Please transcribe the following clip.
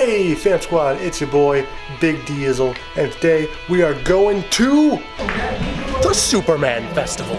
Hey Fam Squad, it's your boy Big Diesel and today we are going to the Superman Festival.